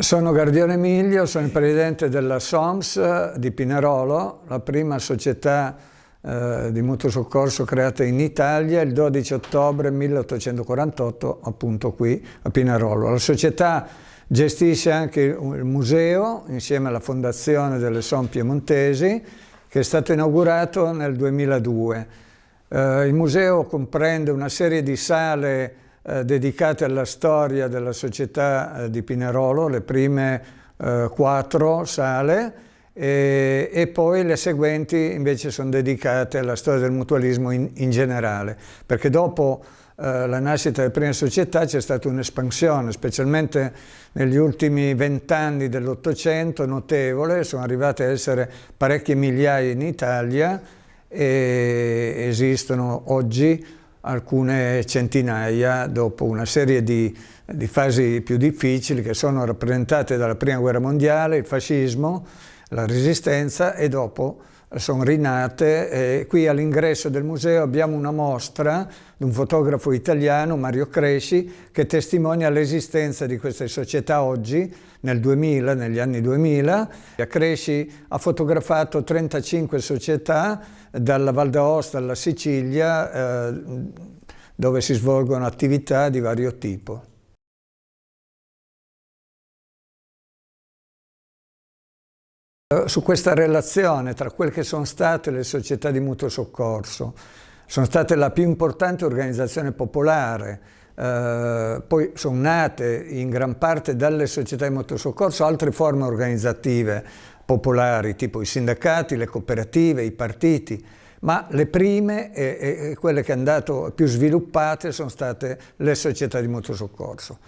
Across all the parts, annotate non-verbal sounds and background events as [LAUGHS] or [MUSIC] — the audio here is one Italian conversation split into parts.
Sono Gardione Emilio, sono il presidente della SOMS di Pinerolo, la prima società eh, di mutuo soccorso creata in Italia il 12 ottobre 1848, appunto qui a Pinerolo. La società gestisce anche il museo insieme alla fondazione delle Som Piemontesi che è stato inaugurato nel 2002. Eh, il museo comprende una serie di sale eh, dedicate alla storia della società eh, di Pinerolo, le prime eh, quattro sale, e, e, poi le seguenti invece sono dedicate alla storia del mutualismo in, in generale, perché dopo eh, la nascita delle prime società c'è stata un'espansione, specialmente negli ultimi vent'anni dell'Ottocento, notevole, sono arrivate a essere parecchie migliaia in Italia e esistono oggi alcune centinaia dopo una serie di, di, fasi più difficili che sono rappresentate dalla Prima Guerra Mondiale, il fascismo, la resistenza e dopo sono rinate. E qui all'ingresso del museo abbiamo una mostra di un fotografo italiano, Mario Cresci, che testimonia l'esistenza di queste società oggi, nel 2000, negli anni 2000. Cresci ha fotografato 35 società dalla Val d'Aosta alla Sicilia, eh, dove si svolgono attività di vario tipo. Su questa relazione tra quelle che sono state le società di mutuo soccorso, sono state la più importante organizzazione popolare, eh, poi sono nate in gran parte dalle società di mutuo soccorso altre forme organizzative popolari, tipo i sindacati, le cooperative, i partiti, ma le prime e, e quelle che hanno andato più sviluppate sono state le società di mutuo soccorso.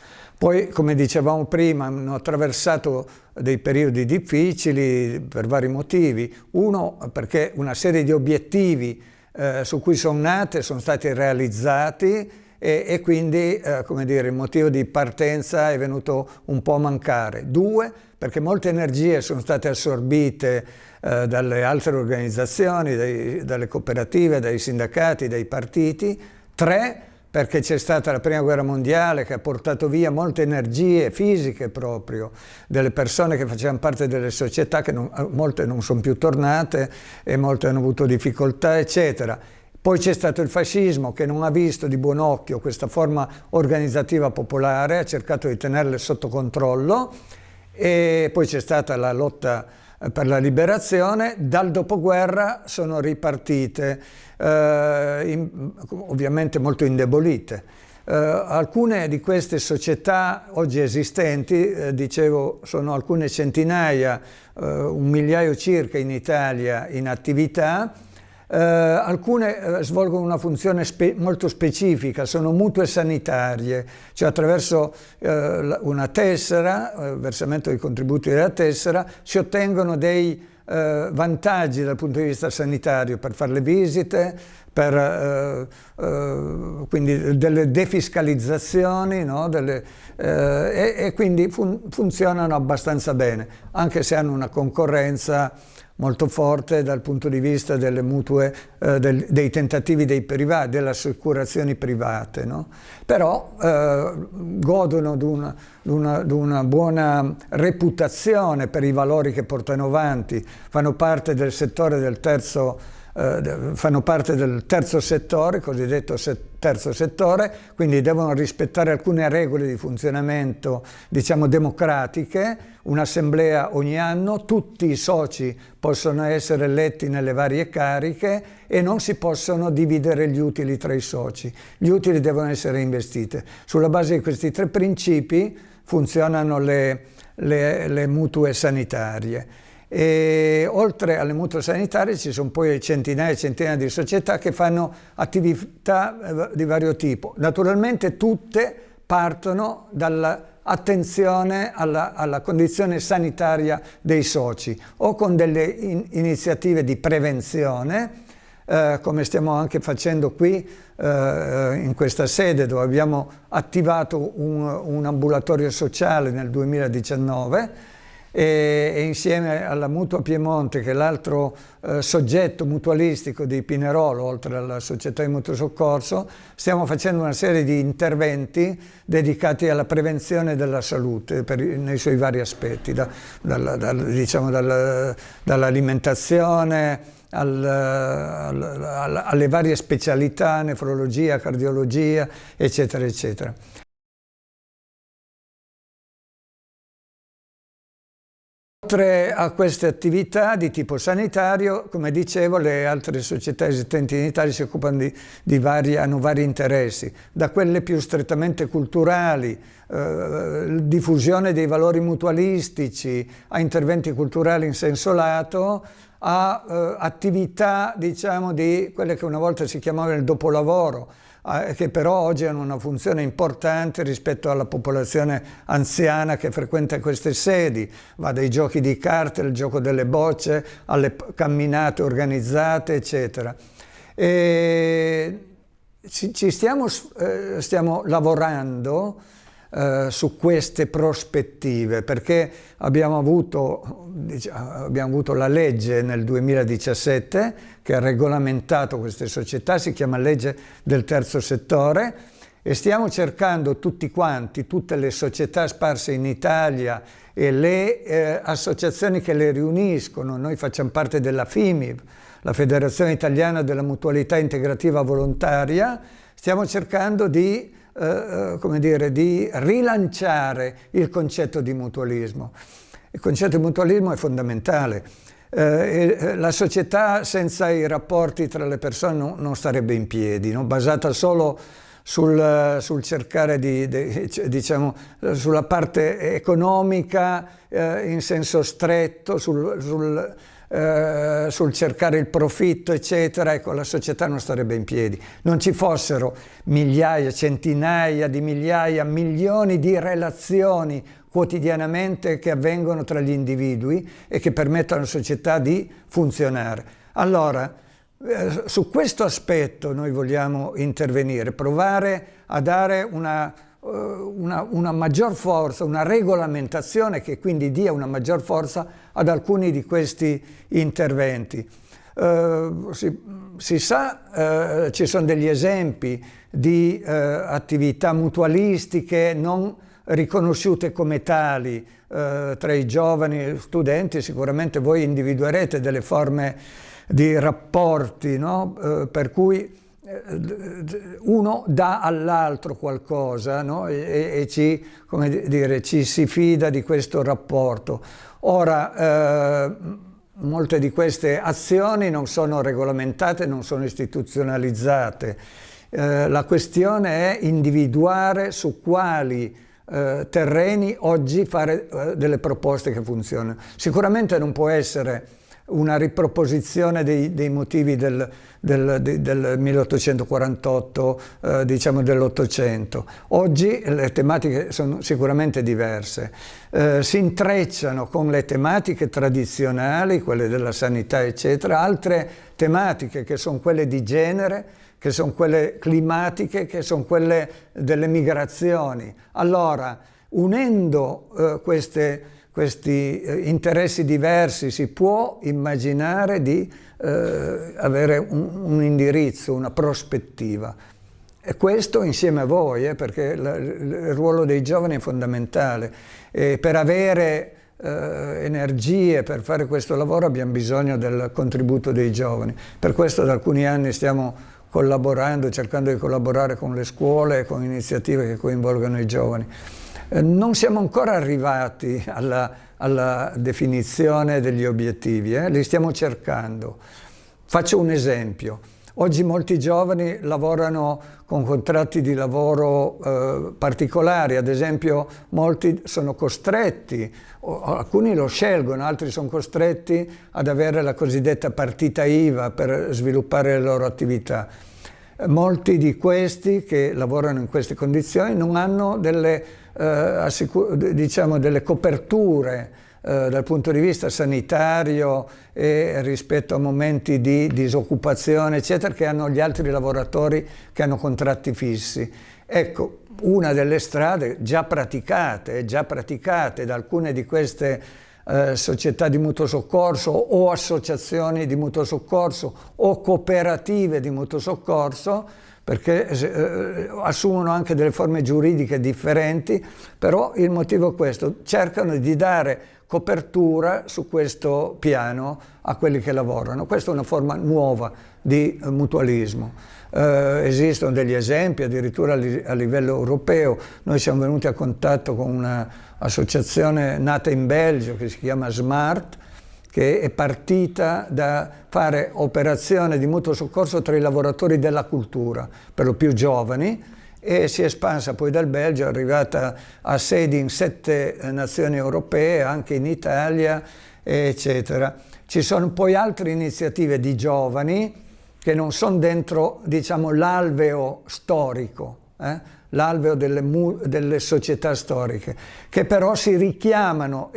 Poi, come dicevamo prima, hanno attraversato dei periodi difficili per vari motivi. Uno, perché una serie di obiettivi eh, su cui sono nate sono stati realizzati e, e quindi, eh, come dire, il motivo di partenza è venuto un po' a mancare. Due, perché molte energie sono state assorbite eh, dalle altre organizzazioni, dai, dalle cooperative, dai sindacati, dai partiti. Tre, perché c'è stata la prima guerra mondiale che ha portato via molte energie fisiche proprio delle persone che facevano parte delle società, che non, molte non sono più tornate e molte hanno avuto difficoltà, eccetera. Poi c'è stato il fascismo che non ha visto di buon occhio questa forma organizzativa popolare, ha cercato di tenerle sotto controllo e poi c'è stata la lotta per la liberazione, dal dopoguerra sono ripartite, eh, in, ovviamente molto indebolite. Eh, alcune di queste società oggi esistenti, eh, dicevo, sono alcune centinaia, eh, un migliaio circa in Italia in attività, eh, alcune eh, svolgono una funzione spe molto specifica, sono mutue sanitarie, cioè attraverso eh, una tessera, eh, versamento dei contributi della tessera, si ottengono dei eh, vantaggi dal punto di vista sanitario per fare le visite, per eh, eh, quindi delle defiscalizzazioni no? delle, eh, e, e, quindi fun funzionano abbastanza bene, anche se hanno una concorrenza molto forte dal punto di vista delle mutue, eh, del, dei tentativi dei privati, delle assicurazioni private, no? però eh, godono di una, buona reputazione per i valori che portano avanti, fanno parte del settore del terzo eh, fanno parte del terzo settore, cosiddetto terzo settore, quindi devono rispettare alcune regole di funzionamento, diciamo, democratiche, un'assemblea ogni anno, tutti i soci possono essere eletti nelle varie cariche e non si possono dividere gli utili tra i soci. Gli utili devono essere investiti. Sulla base di questi tre principi funzionano le, le, le mutue sanitarie. E oltre alle mutue sanitarie ci sono poi centinaia e centinaia di società che fanno attività eh, di vario tipo. Naturalmente tutte partono dall'attenzione alla, alla, condizione sanitaria dei soci o con delle in, iniziative di prevenzione eh, come stiamo anche facendo qui eh, in questa sede dove abbiamo attivato un, un ambulatorio sociale nel 2019 e, e, insieme alla Mutua Piemonte, che è l'altro eh, soggetto mutualistico di Pinerolo, oltre alla società di mutuo soccorso, stiamo facendo una serie di interventi dedicati alla prevenzione della salute per, nei suoi vari aspetti, da, dal, dal, diciamo dal, dall'alimentazione, al, al, al, alle varie specialità, nefrologia, cardiologia, eccetera, eccetera. Oltre a queste attività di tipo sanitario, come dicevo, le altre società esistenti in Italia si occupano di, di vari, hanno vari interessi, da quelle più strettamente culturali, eh, diffusione dei valori mutualistici, a interventi culturali in senso lato, a eh, attività, diciamo, di quelle che una volta si chiamavano il dopolavoro, che però oggi hanno una funzione importante rispetto alla popolazione anziana che frequenta queste sedi, va dai giochi di carte, al gioco delle bocce, alle camminate organizzate, eccetera. E ci stiamo, eh, stiamo lavorando eh, su queste prospettive, perché abbiamo avuto, abbiamo avuto la legge nel 2017 che ha regolamentato queste società, si chiama legge del terzo settore, e stiamo cercando tutti quanti, tutte le società sparse in Italia e le eh, associazioni che le riuniscono, noi facciamo parte della FIMIV, la Federazione Italiana della Mutualità Integrativa Volontaria, stiamo cercando di eh, eh, come dire, di rilanciare il concetto di mutualismo. Il concetto di mutualismo è fondamentale. Eh, eh la società senza i rapporti tra le persone non, non starebbe in piedi, no? basata solo sul, sul cercare di, di, diciamo, sulla parte economica eh, in senso stretto, sul, sul eh, sul cercare il profitto, eccetera, ecco, la società non starebbe in piedi. Non ci fossero migliaia, centinaia di migliaia, milioni di relazioni quotidianamente che avvengono tra gli individui e che permettono alla società di funzionare. Allora, eh, su questo aspetto noi vogliamo intervenire, provare a dare una eh, una, una, maggior forza, una regolamentazione che quindi dia una maggior forza ad alcuni di questi interventi. Eh, si, si, sa, eh, ci sono degli esempi di eh, attività mutualistiche non riconosciute come tali eh, tra i giovani studenti, sicuramente voi individuerete delle forme di rapporti no? Eh, per cui uno dà all'altro qualcosa no? e, e ci, dire, ci, si fida di questo rapporto. Ora, eh, molte di queste azioni non sono regolamentate, non sono istituzionalizzate. Eh, la questione è individuare su quali eh, terreni oggi fare eh, delle proposte che funzionano. Sicuramente non può essere una riproposizione dei, dei motivi del, del, del 1848, eh, diciamo dell'Ottocento. Oggi le tematiche sono sicuramente diverse, eh, si intrecciano con le tematiche tradizionali, quelle della sanità eccetera, altre tematiche che sono quelle di genere, che sono quelle climatiche, che sono quelle delle migrazioni. Allora, unendo eh, queste questi eh, interessi diversi, si può immaginare di eh, avere un, un, indirizzo, una prospettiva. E questo insieme a voi, eh, perché la, il ruolo dei giovani è fondamentale. E per avere eh, energie per fare questo lavoro abbiamo bisogno del contributo dei giovani. Per questo da alcuni anni stiamo collaborando, cercando di collaborare con le scuole, con iniziative che coinvolgano i giovani. Eh, non siamo ancora arrivati alla, alla definizione degli obiettivi, eh? li stiamo cercando. Faccio un esempio. Oggi molti giovani lavorano con contratti di lavoro eh, particolari, ad esempio molti sono costretti, alcuni lo scelgono, altri sono costretti ad avere la cosiddetta partita IVA per sviluppare le loro attività. Molti di questi che lavorano in queste condizioni non hanno delle eh, diciamo delle coperture eh, dal punto di vista sanitario e rispetto a momenti di disoccupazione eccetera che hanno gli altri lavoratori che hanno contratti fissi. Ecco, una delle strade già praticate, già praticate da alcune di queste eh, società di mutuo soccorso o associazioni di mutuo soccorso o cooperative di mutuo soccorso perché eh, assumono anche delle forme giuridiche differenti, però il motivo è questo, cercano di dare copertura su questo piano a quelli che lavorano. Questa è una forma nuova di mutualismo. Eh, esistono degli esempi addirittura a livello europeo, noi siamo venuti a contatto con un'associazione nata in Belgio che si chiama Smart, che è partita da fare operazioni di mutuo soccorso tra i lavoratori della cultura, per lo più giovani, e si è espansa poi dal Belgio, è arrivata a sedi in sette nazioni europee, anche in Italia, eccetera. Ci sono poi altre iniziative di giovani che non sono dentro diciamo, l'alveo storico, eh? l'alveo delle, delle, società storiche, che però si richiamano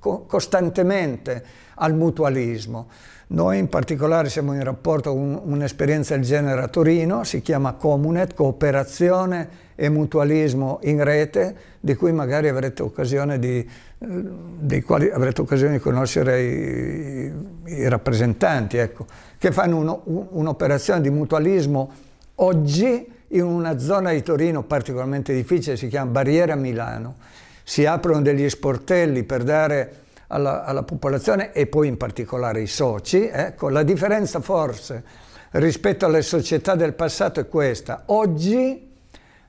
costantemente al mutualismo. Noi in particolare siamo in rapporto con un'esperienza del genere a Torino, si chiama Comunet, Cooperazione e Mutualismo in Rete, di cui magari avrete occasione di, eh, avrete occasione di conoscere i, i rappresentanti, ecco, che fanno un'operazione di mutualismo oggi in una zona di Torino particolarmente difficile, si chiama Barriera Milano. Si aprono degli sportelli per dare alla, alla popolazione e poi in particolare ai soci. Ecco, la differenza forse rispetto alle società del passato è questa. Oggi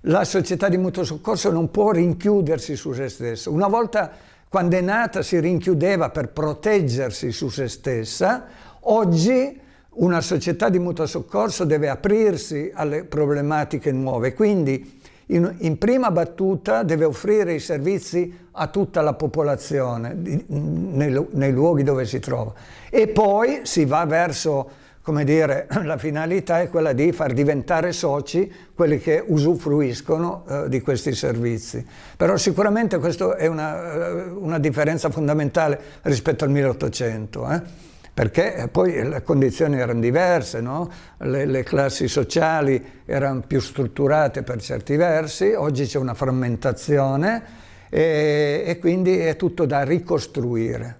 la società di mutuo soccorso non può rinchiudersi su se stessa. Una volta quando è nata si rinchiudeva per proteggersi su se stessa, oggi una società di mutuo soccorso deve aprirsi alle problematiche nuove, quindi in, in, prima battuta deve offrire i servizi a tutta la popolazione di, nei, nei, luoghi dove si trova e poi si va verso, come dire, [CLEARS THROAT] la finalità è quella di far diventare soci quelli che usufruiscono eh, di questi servizi. Però sicuramente questa è una, eh, una differenza fondamentale rispetto al 1800. Eh? Perché poi le condizioni erano diverse, no? le, le, classi sociali erano più strutturate per certi versi, oggi c'è una frammentazione e, e quindi è tutto da ricostruire.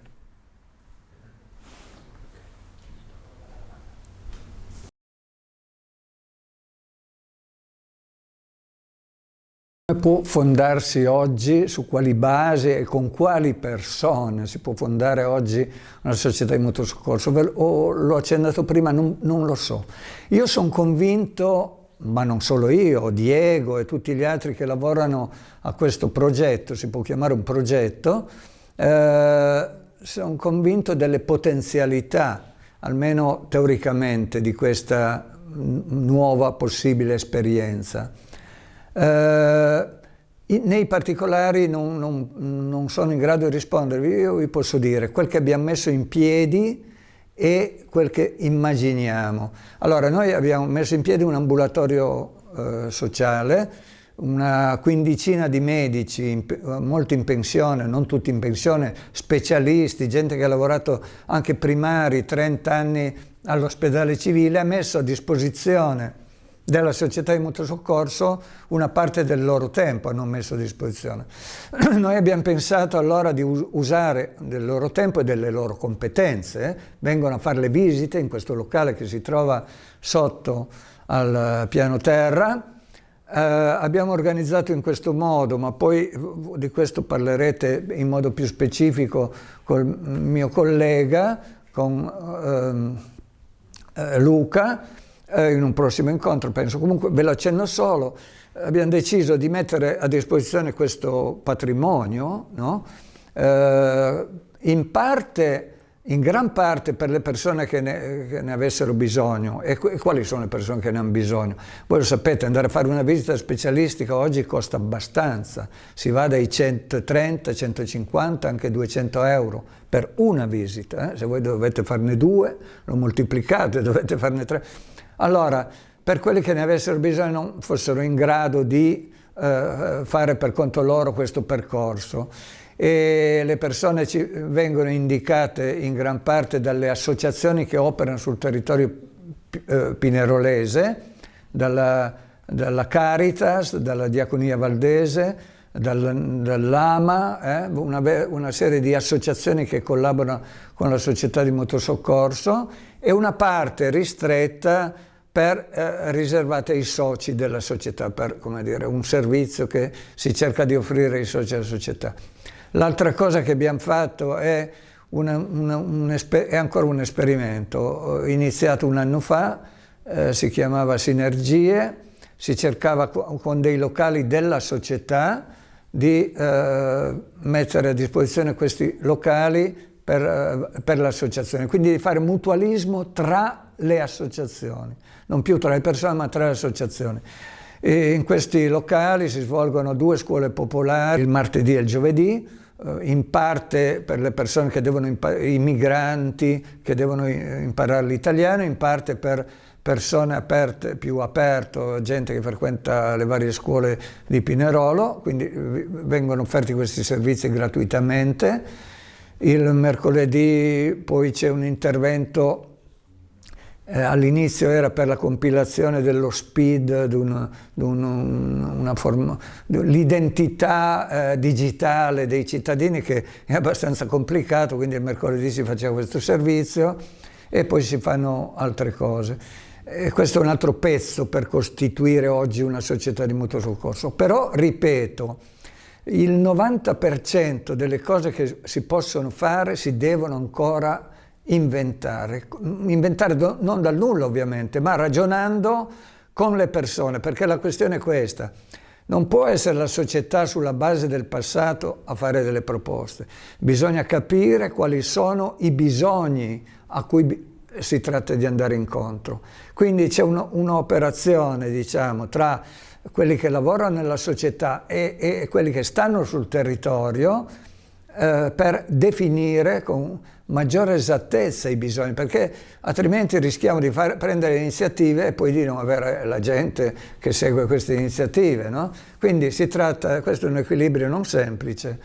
Può fondarsi oggi, su quali basi e con quali persone si può fondare oggi una società di mutuo soccorso? O l'ho accennato prima, non, non lo so. Io sono convinto ma non solo io, Diego e tutti gli altri che lavorano a questo progetto, si può chiamare un progetto, eh, sono convinto delle potenzialità, almeno teoricamente, di questa nuova possibile esperienza. Eh, nei particolari non, non, non, sono in grado di rispondervi, io vi posso dire quel che abbiamo messo in piedi e quel che immaginiamo. Allora, noi abbiamo messo in piedi un ambulatorio eh, sociale, una quindicina di medici, in, molti in pensione, non tutti in pensione, specialisti, gente che ha lavorato anche primari, 30 anni all'ospedale civile, ha messo a disposizione della società di mutuo soccorso una parte del loro tempo hanno messo a disposizione. [CLEARS THROAT] Noi abbiamo pensato allora di usare del loro tempo e delle loro competenze, vengono a fare le visite in questo locale che si trova sotto al piano terra, eh, abbiamo organizzato in questo modo, ma poi di questo parlerete in modo più specifico col mio collega, con ehm, eh, Luca, eh, in un prossimo incontro, penso. Comunque ve lo accenno solo, abbiamo deciso di mettere a disposizione questo patrimonio, no? eh, in parte, in gran parte per le persone che ne, che ne avessero bisogno. E, e, quali sono le persone che ne hanno bisogno? Voi lo sapete, andare a fare una visita specialistica oggi costa abbastanza, si va dai 130, 150, anche 200 euro per una visita. Eh? Se voi dovete farne due, lo moltiplicate, [LAUGHS] dovete farne tre allora, per quelli che ne avessero bisogno fossero in grado di eh, fare per conto loro questo percorso. E le persone ci vengono indicate in gran parte dalle associazioni che operano sul territorio eh, pinerolese, dalla, dalla Caritas, dalla Diaconia Valdese, dal, dall'AMA, eh, una, una, serie di associazioni che collaborano con la società di motosoccorso e una parte ristretta per, eh, riservata ai soci della società, per dire, un servizio che si cerca di offrire ai soci della società. L'altra cosa che abbiamo fatto è, una, una, un è ancora un esperimento, iniziato un anno fa, eh, si chiamava Sinergie, si cercava con dei locali della società di eh, mettere a disposizione questi locali per, eh, per l'associazione, quindi di fare mutualismo tra le associazioni, non più tra le persone ma tra le associazioni. E in questi locali si svolgono due scuole popolari, il martedì e il giovedì, eh, in parte per le persone che devono imparare, i migranti che devono imparare l'italiano, in parte per persone aperte, più aperto, gente che frequenta le varie scuole di Pinerolo, quindi vengono offerti questi servizi gratuitamente. Il mercoledì poi c'è un intervento eh, all'inizio era per la compilazione dello SPID, l'identità eh, digitale dei cittadini che è abbastanza complicato, quindi il mercoledì si faceva questo servizio e poi si fanno altre cose. E questo è un altro pezzo per costituire oggi una società di mutuo soccorso. Però, ripeto, il 90% delle cose che si possono fare si devono ancora inventare. Inventare non dal nulla ovviamente, ma ragionando con le persone, perché la questione è questa. Non può essere la società sulla base del passato a fare delle proposte. Bisogna capire quali sono i bisogni a cui si tratta di andare incontro. Quindi c'è un'operazione, diciamo, tra quelli che lavorano nella società e, e quelli che stanno sul territorio eh, per definire con maggiore esattezza i bisogni, perché altrimenti rischiamo di fare, prendere iniziative e poi di non avere la gente che segue queste iniziative. No? Quindi si tratta, questo è un equilibrio non semplice,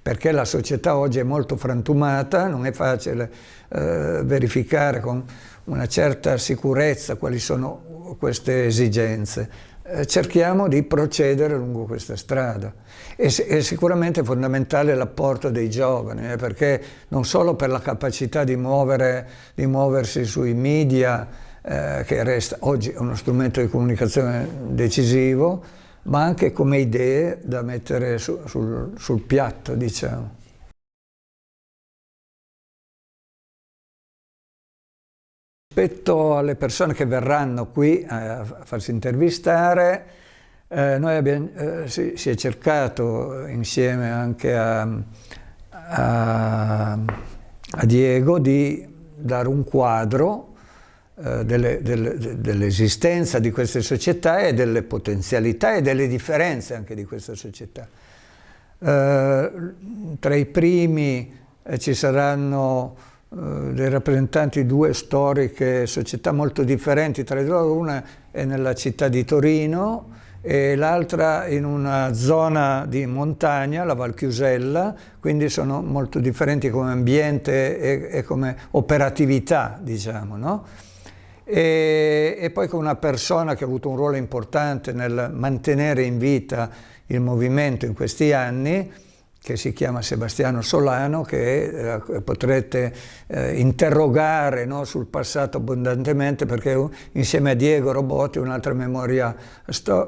perché la società oggi è molto frantumata, non è facile eh, verificare con una certa sicurezza quali sono queste esigenze. Eh, cerchiamo di procedere lungo questa strada. E, è sicuramente fondamentale l'apporto dei giovani, eh, perché non solo per la capacità di, muovere, di muoversi sui media, eh, che resta oggi uno strumento di comunicazione decisivo, ma anche come idee da mettere su, sul, sul piatto, diciamo. Rispetto alle persone che verranno qui a farsi intervistare, eh, noi abbiamo, eh, si, si, è cercato insieme anche a, a, a Diego di dare un quadro eh, dell'esistenza di queste società e delle potenzialità e delle differenze anche di questa società. Eh, tra i primi eh, ci saranno eh, dei rappresentanti di due storiche società molto differenti tra di loro, una è nella città di Torino e l'altra in una zona di montagna, la Val Chiusella, quindi sono molto differenti come ambiente e, e come operatività, diciamo, no? e, e poi con una persona che ha avuto un ruolo importante nel mantenere in vita il movimento in questi anni, che si chiama Sebastiano Solano, che eh, potrete eh, interrogare no, sul passato abbondantemente, perché insieme a Diego Robotti un'altra memoria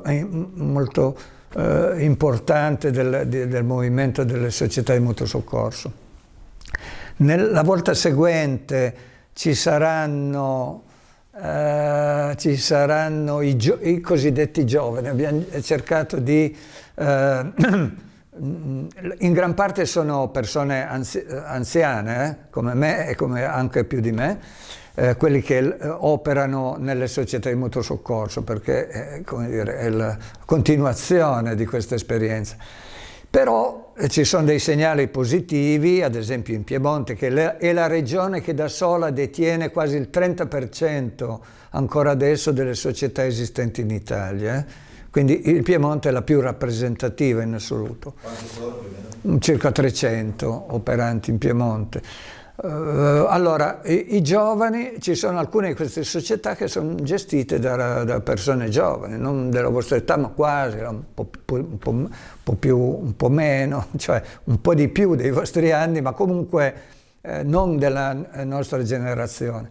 eh, molto eh, importante del, del, movimento delle società di mutuo soccorso. Nella volta seguente ci saranno Uh, ci saranno i, i, cosiddetti giovani, abbiamo cercato di, uh, [CLEARS THROAT] in gran parte sono persone anzi, anziane, eh, come me e come anche più di me, eh, quelli che eh, operano nelle società di mutuo soccorso, perché è, dire, è la continuazione di questa esperienza. Però eh, ci sono dei segnali positivi, ad esempio in Piemonte, che è la regione che da sola detiene quasi il 30% ancora adesso delle società esistenti in Italia. Eh. Quindi il Piemonte è la più rappresentativa in assoluto. Quanti Circa 300 operanti in Piemonte. Uh, allora, i, i, giovani, ci sono alcune di queste società che sono gestite da, da persone giovani, non della vostra età, ma quasi, un po', un, po', un po', più, un po' meno, [LAUGHS] cioè un po' di più dei vostri anni, ma comunque eh, non della nostra generazione.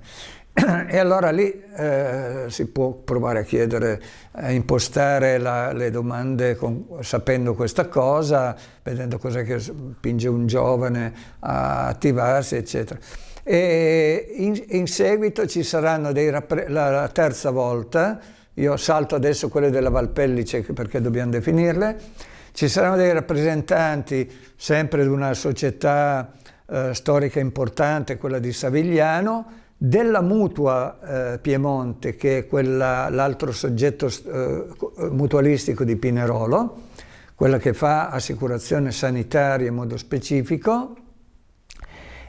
E allora lì eh, si può provare a chiedere, a impostare la, le domande con, sapendo questa cosa, vedendo cosa che spinge un giovane a attivarsi, eccetera. E in, in seguito ci saranno dei la, la terza volta, io salto adesso quelle della Valpellice perché dobbiamo definirle, ci saranno dei rappresentanti sempre di una società eh, storica importante, quella di Savigliano, della Mutua eh, Piemonte, che è l'altro soggetto eh, mutualistico di Pinerolo, quella che fa assicurazione sanitaria in modo specifico,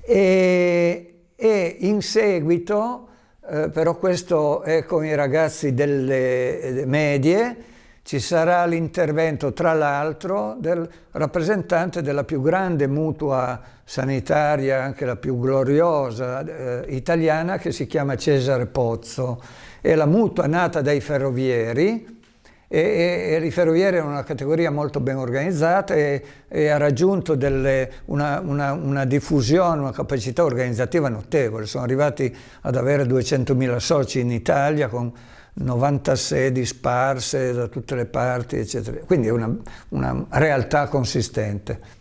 e, e in seguito, eh, però questo è con i ragazzi delle medie, ci sarà l'intervento tra l'altro del rappresentante della più grande mutua sanitaria, anche la più gloriosa eh, italiana, che si chiama Cesare Pozzo. È la mutua nata dai ferrovieri, e, e, i ferrovieri erano una categoria molto ben organizzata e, e ha raggiunto delle, una, una, una, diffusione, una capacità organizzativa notevole. Sono arrivati ad avere 200.000 soci in Italia con 90 sedi sparse da tutte le parti, eccetera. Quindi è una, una realtà consistente.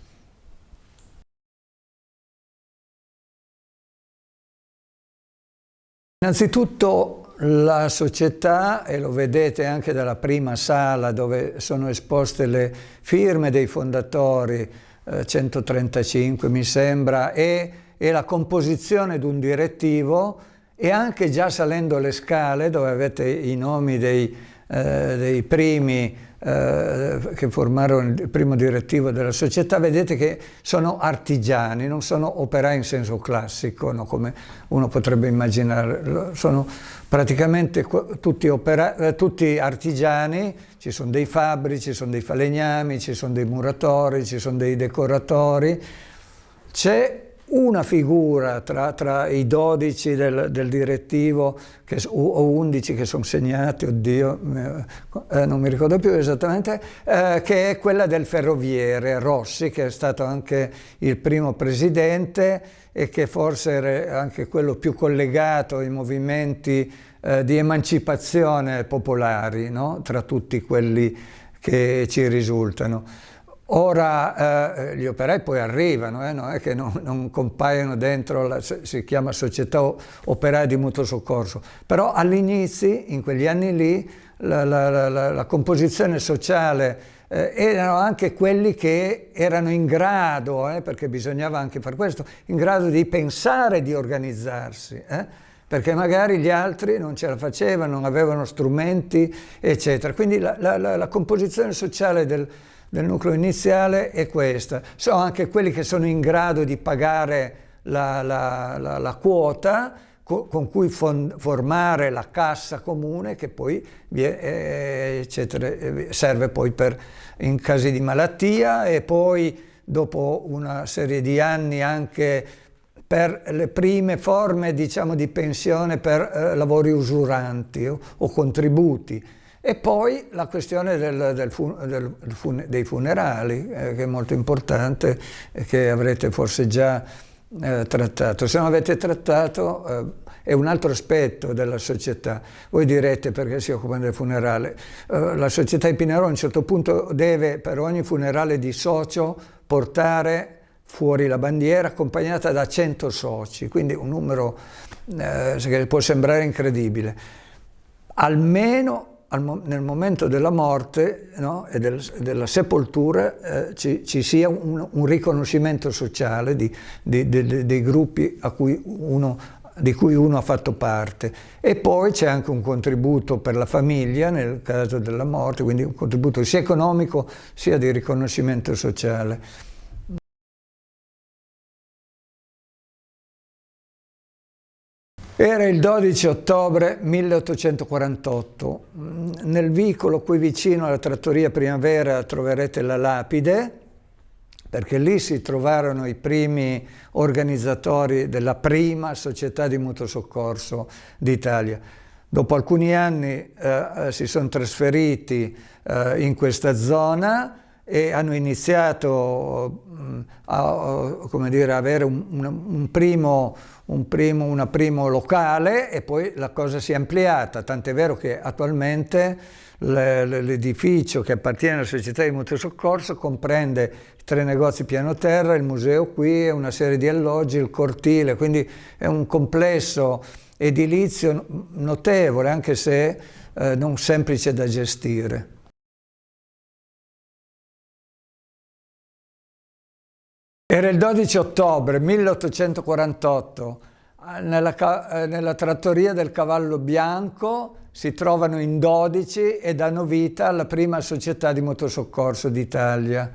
Innanzitutto la società, e lo vedete anche dalla prima sala dove sono esposte le firme dei fondatori, eh, 135 mi sembra, e, e la composizione di un direttivo e anche già salendo le scale dove avete i nomi dei, eh, dei primi eh, che formarono il primo direttivo della società, vedete che sono artigiani, non sono operai in senso classico, no? come uno potrebbe immaginare, sono praticamente tutti, eh, tutti artigiani, ci sono dei fabbri, ci sono dei falegnami, ci sono dei muratori, ci sono dei decoratori, c'è una figura tra, tra i 12 del, del direttivo che, o 11 che sono segnati, oddio, eh, non mi ricordo più esattamente, eh, che è quella del ferroviere Rossi, che è stato anche il primo presidente e che forse era anche quello più collegato ai movimenti eh, di emancipazione popolari, no? tra tutti quelli che ci risultano. Ora eh, gli operai poi arrivano, eh, non è che non, non compaiono dentro, la, si chiama società operaia di mutuo soccorso, però all'inizio, in quegli anni lì, la, la, la, composizione sociale eh, erano anche quelli che erano in grado, eh, perché bisognava anche fare questo, in grado di pensare di organizzarsi eh, perché magari gli altri non ce la facevano, non avevano strumenti, eccetera. Quindi la, la, la composizione sociale del, del nucleo iniziale è questa. Sono anche quelli che sono in grado di pagare la, la, la, la quota co con cui formare la cassa comune che poi eh, eccetera, eh, serve poi per, in casi di malattia e poi dopo una serie di anni anche per le prime forme diciamo, di pensione per eh, lavori usuranti o, o contributi e poi la questione del, del del fun dei funerali, eh, che è molto importante e che avrete forse già eh, trattato. Se non avete trattato eh, è un altro aspetto della società. Voi direte perché si occupano del funerale. Eh, la società di Pinero a un certo punto deve per ogni funerale di socio portare fuori la bandiera accompagnata da 100 soci, quindi un numero eh, che può sembrare incredibile. Almeno nel momento della morte no, e del, della sepoltura eh, ci, ci, sia un, un, riconoscimento sociale di, di, di, dei gruppi cui uno, di cui uno ha fatto parte. E poi c'è anche un contributo per la famiglia nel caso della morte, quindi un contributo sia economico sia di riconoscimento sociale. Era il 12 ottobre 1848. Nel vicolo qui vicino alla trattoria Primavera troverete la lapide perché lì si trovarono i primi organizzatori della prima società di mutuo soccorso d'Italia. Dopo alcuni anni eh, eh si sono trasferiti eh, in questa zona e hanno iniziato mm, a, come dire, avere un, un, primo, un, primo, una primo locale e poi la cosa si è ampliata, tant'è vero che attualmente l'edificio che appartiene alla società di mutuo soccorso comprende tre negozi piano terra, il museo qui, una serie di alloggi, il cortile, quindi è un complesso edilizio notevole anche se eh, non semplice da gestire. Era il 12 ottobre 1848, nella, eh, nella, trattoria del Cavallo Bianco si trovano in 12 e danno vita alla prima società di motosoccorso d'Italia.